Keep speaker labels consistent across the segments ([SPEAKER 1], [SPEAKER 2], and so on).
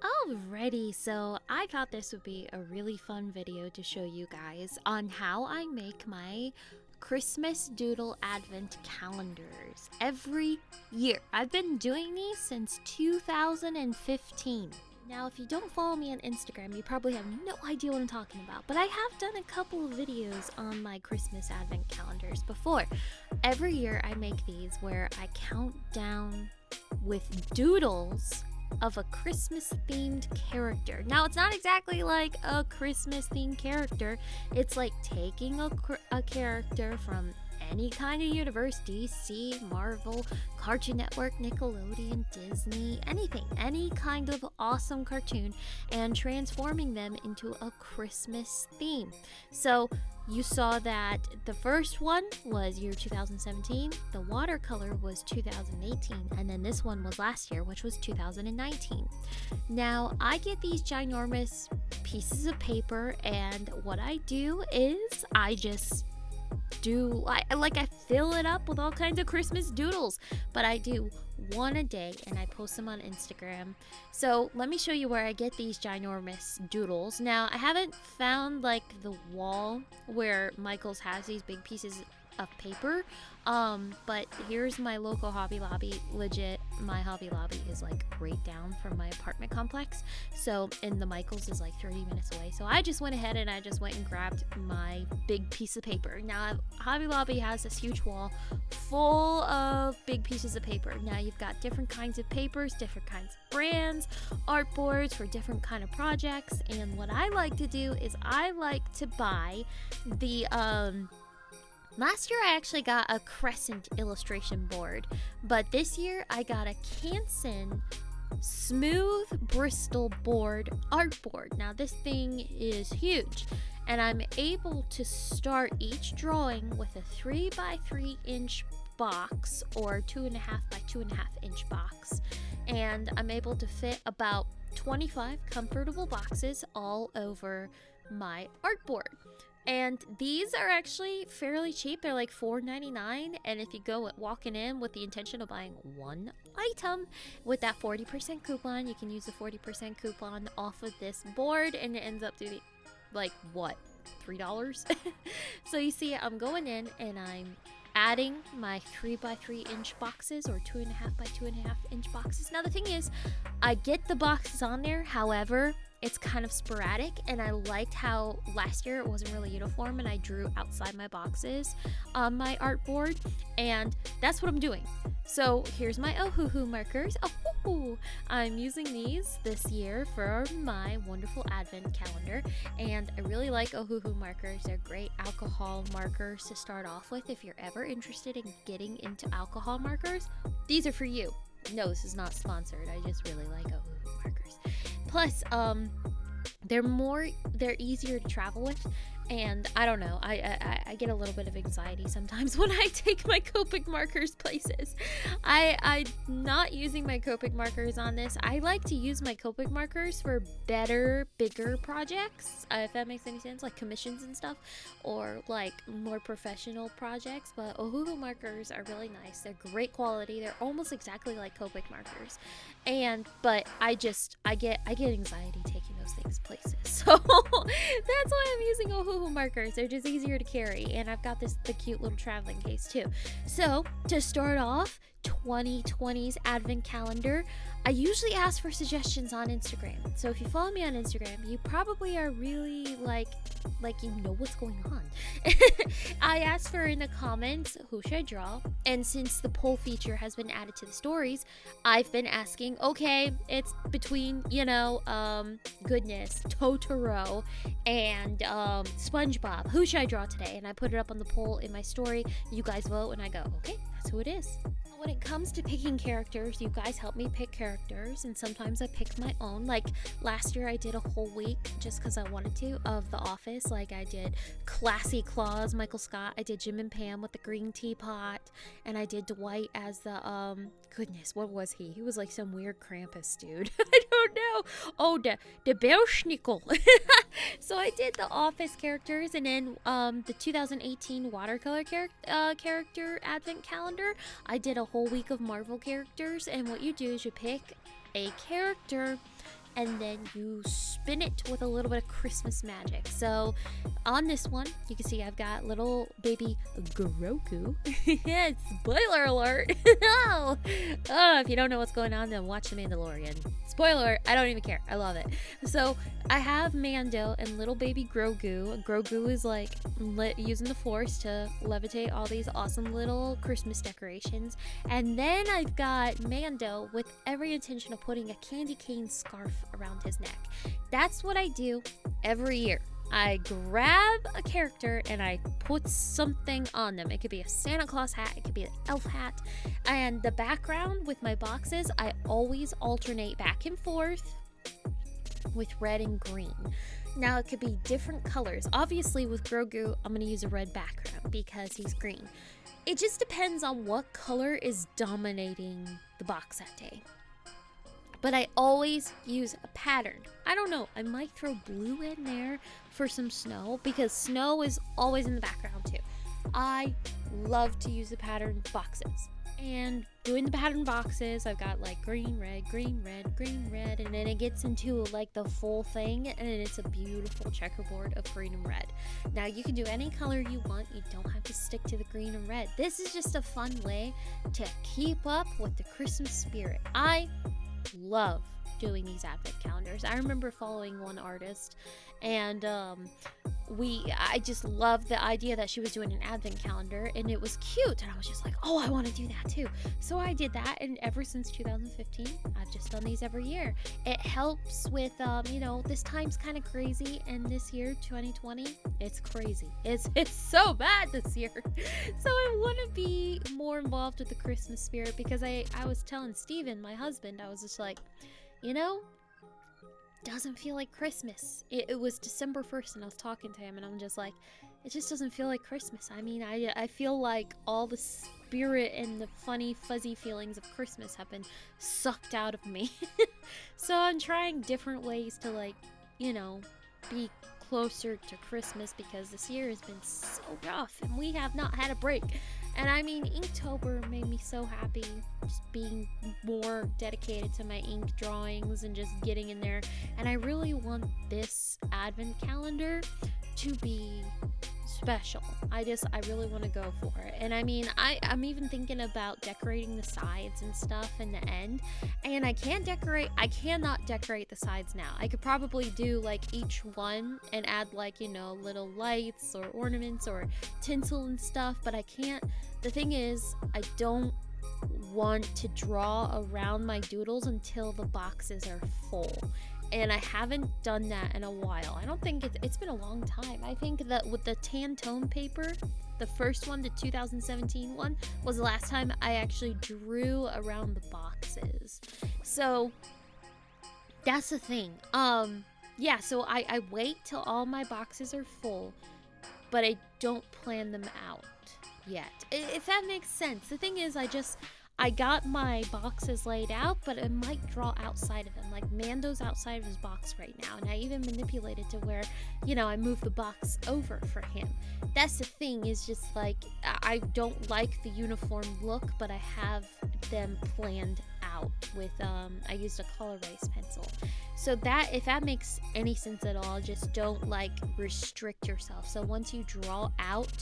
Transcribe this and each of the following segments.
[SPEAKER 1] Alrighty, so I thought this would be a really fun video to show you guys on how I make my Christmas Doodle Advent calendars every year. I've been doing these since 2015. Now, if you don't follow me on Instagram, you probably have no idea what I'm talking about, but I have done a couple of videos on my Christmas Advent calendars before. Every year I make these where I count down with doodles of a Christmas themed character. Now, it's not exactly like a Christmas themed character, it's like taking a, a character from any kind of universe DC, Marvel, Cartoon Network, Nickelodeon, Disney, anything, any kind of awesome cartoon, and transforming them into a Christmas theme. So, you saw that the first one was year 2017, the watercolor was 2018, and then this one was last year, which was 2019. Now, I get these ginormous pieces of paper, and what I do is I just do I like I fill it up with all kinds of Christmas doodles, but I do one a day and I post them on Instagram. So let me show you where I get these ginormous doodles. Now I haven't found like the wall where Michaels has these big pieces of paper. Um, but here's my local Hobby Lobby. Legit, my Hobby Lobby is like right down from my apartment complex. So, and the Michaels is like 30 minutes away. So I just went ahead and I just went and grabbed my big piece of paper. Now, Hobby Lobby has this huge wall full of big pieces of paper. Now you've got different kinds of papers, different kinds of brands, art boards for different kind of projects. And what I like to do is I like to buy the um Last year I actually got a crescent illustration board, but this year I got a Canson smooth Bristol board art board. Now this thing is huge and I'm able to start each drawing with a 3 by 3 inch box or 2.5 by 2.5 inch box and I'm able to fit about 25 comfortable boxes all over my artboard. And these are actually fairly cheap. They're like $4.99. And if you go walking in with the intention of buying one item with that 40% coupon, you can use the 40% coupon off of this board and it ends up to be like what? $3? so you see, I'm going in and I'm adding my 3 by 3 inch boxes or 2.5 by 2.5 inch boxes. Now, the thing is, I get the boxes on there, however, it's kind of sporadic and I liked how last year it wasn't really uniform and I drew outside my boxes on my artboard and that's what I'm doing. So here's my Ohuhu markers. Oh, I'm using these this year for my wonderful advent calendar and I really like Ohuhu markers. They're great alcohol markers to start off with if you're ever interested in getting into alcohol markers. These are for you. No, this is not sponsored. I just really like Ohuhu markers. Plus, um, they're more, they're easier to travel with and I don't know. I, I I get a little bit of anxiety sometimes when I take my Copic markers places. I I'm not using my Copic markers on this. I like to use my Copic markers for better, bigger projects. Uh, if that makes any sense, like commissions and stuff, or like more professional projects. But Ohuhu markers are really nice. They're great quality. They're almost exactly like Copic markers, and but I just I get I get anxiety taking those things places. So that's why I'm using Ohuhu markers. They're just easier to carry. And I've got this the cute little traveling case too. So to start off, 2020's advent calendar, I usually ask for suggestions on Instagram. So if you follow me on Instagram, you probably are really like like you know what's going on. I asked for in the comments who should I draw, and since the poll feature has been added to the stories, I've been asking, okay, it's between, you know, um goodness, Totoro and um SpongeBob. Who should I draw today? And I put it up on the poll in my story. You guys vote and I go, okay, that's who it is when it comes to picking characters, you guys help me pick characters, and sometimes I pick my own. Like last year, I did a whole week just because I wanted to of The Office. Like I did Classy Claus, Michael Scott. I did Jim and Pam with the green teapot, and I did Dwight as the um. Goodness, what was he? He was like some weird Krampus dude. I don't know. Oh, the the Belsnickel. so I did the Office characters, and then um the 2018 watercolor char- uh, character advent calendar. I did a whole week of Marvel characters, and what you do is you pick a character and then you spin it with a little bit of Christmas magic. So on this one, you can see I've got little baby Grogu. yeah, spoiler alert. oh, oh, if you don't know what's going on, then watch The Mandalorian. Spoiler, I don't even care. I love it. So I have Mando and little baby Grogu. Grogu is like using the force to levitate all these awesome little Christmas decorations. And then I've got Mando with every intention of putting a candy cane scarf around his neck. That's what I do every year. I grab a character and I put something on them. It could be a Santa Claus hat, it could be an elf hat. And the background with my boxes, I always alternate back and forth with red and green. Now, it could be different colors. Obviously, with Grogu, I'm going to use a red background because he's green. It just depends on what color is dominating the box that day but I always use a pattern. I don't know, I might throw blue in there for some snow because snow is always in the background too. I love to use the pattern boxes. And doing the pattern boxes, I've got like green, red, green, red, green, red, and then it gets into like the full thing, and it's a beautiful checkerboard of green and red. Now, you can do any color you want, you don't have to stick to the green and red. This is just a fun way to keep up with the Christmas spirit. I love doing these advent calendars. I remember following one artist and um, we I just loved the idea that she was doing an advent calendar and it was cute and I was just like, "Oh, I want to do that too." So I did that and ever since 2015, I've just done these every year. It helps with um, you know, this time's kind of crazy and this year 2020, it's crazy. It's it's so bad this year. so I want to be more involved with the Christmas spirit because I I was telling Steven, my husband, I was just like, you know, doesn't feel like Christmas. It, it, was December 1st and I was talking to him and I'm just like, it just doesn't feel like Christmas. I mean, I, I feel like all the spirit and the funny, fuzzy feelings of Christmas have been sucked out of me. so I'm trying different ways to, like, you know, be closer to Christmas because this year has been so rough and we have not had a break. And I mean, Inktober made me so happy just being more dedicated to my ink drawings and just getting in there. And I really want this advent calendar to be special. I just I really want to go for it. And I mean, I I'm even thinking about decorating the sides and stuff in the end. And I can't decorate I cannot decorate the sides now. I could probably do like each one and add like, you know, little lights or ornaments or tinsel and stuff, but I can't the thing is, I don't want to draw around my doodles until the boxes are full and I haven't done that in a while. I don't think it's, it's been a long time. I think that with the Tantone paper, the first one, the 2017 one, was the last time I actually drew around the boxes. So that's the thing. Um, yeah, so I, I wait till all my boxes are full, but I don't plan them out yet. If that makes sense. The thing is, I just I got my boxes laid out, but it might draw outside of them. Like Mando's outside of his box right now, and I even manipulated to where, you know, I moved the box over for him. That's the thing, is just like I don't like the uniform look, but I have them planned out with um I used a color erase pencil. So that if that makes any sense at all, just don't like restrict yourself. So once you draw out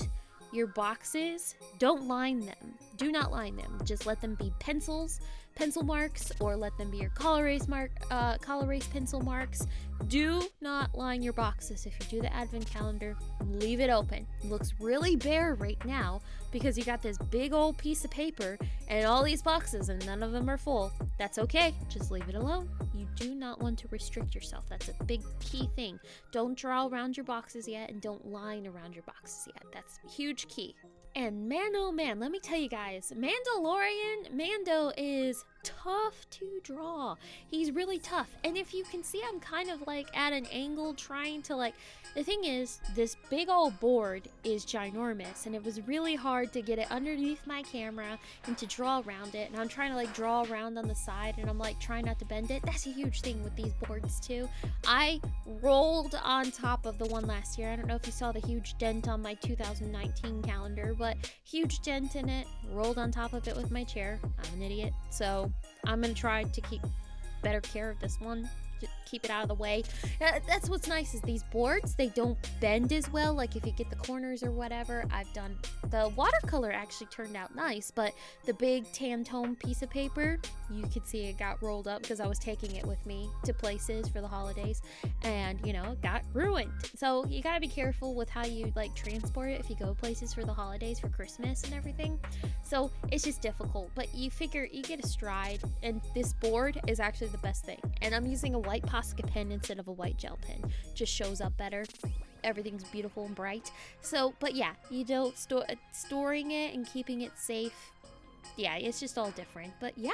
[SPEAKER 1] your boxes, don't line them. Do not line them. Just let them be pencils, pencil marks, or let them be your color erase mark, uh, color erase pencil marks. Do not line your boxes. If you do the advent calendar, leave it open. It looks really bare right now because you got this big old piece of paper and all these boxes and none of them are full. That's okay. Just leave it alone. You do not want to restrict yourself. That's a big key thing. Don't draw around your boxes yet and don't line around your boxes yet. That's huge key. And man, oh man, let me tell you guys, Mandalorian, Mando is tough to draw. He's really tough. And if you can see, I'm kind of like at an angle trying to like, the thing is, this big old board is ginormous and it was really hard to get it underneath my camera and to draw around it. And I'm trying to like draw around on the side and I'm like trying not to bend it. That's a huge thing with these boards too. I rolled on top of the one last year. I don't know if you saw the huge dent on my 2019 calendar, but huge dent in it. Rolled on top of it with my chair. I'm an idiot. So I'm gonna try to keep better care of this one. Keep it out of the way. That's what's nice is these boards, they don't bend as well. Like if you get the corners or whatever, I've done the watercolor actually turned out nice, but the big tan tone piece of paper, you could see it got rolled up because I was taking it with me to places for the holidays and you know, got ruined. So you gotta be careful with how you like transport it if you go places for the holidays for Christmas and everything. So it's just difficult, but you figure you get a stride, and this board is actually the best thing. And I'm using a white Posca pen instead of a white gel pen, just shows up better. Everything's beautiful and bright. So, but yeah, you don't store uh, storing it and keeping it safe. Yeah, it's just all different. But yeah,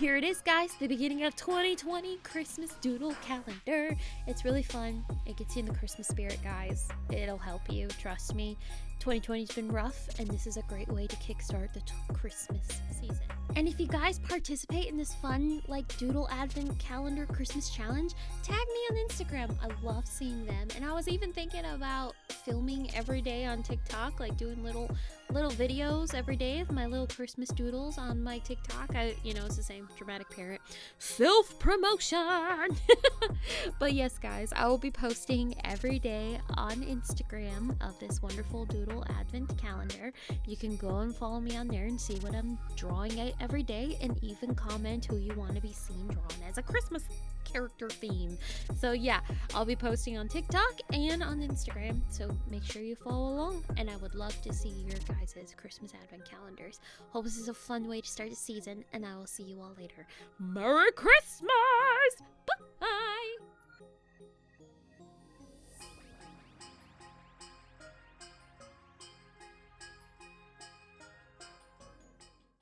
[SPEAKER 1] here it is, guys, the beginning of 2020 Christmas Doodle Calendar. It's really fun. It gets you in the Christmas spirit, guys. It'll help you, trust me. 2020's been rough, and this is a great way to kickstart the Christmas season. And if you guys participate in this fun, like Doodle Advent Calendar Christmas Challenge, tag me on Instagram. I love seeing them. And I was even thinking about filming every day on TikTok, like doing little little videos every day of my little Christmas doodles on my TikTok. I, you know, it's the same dramatic parent self promotion. but yes, guys, I will be posting every day on Instagram of this wonderful doodle advent calendar. You can go and follow me on there and see what I'm drawing out every day and even comment who you want to be seen drawn as a Christmas character theme. So yeah, I'll be posting on TikTok and on Instagram. So make sure you follow along and I would love to see your guys' Christmas advent calendars. Hope this is a fun way to start the season and I will see you all later. Merry Christmas!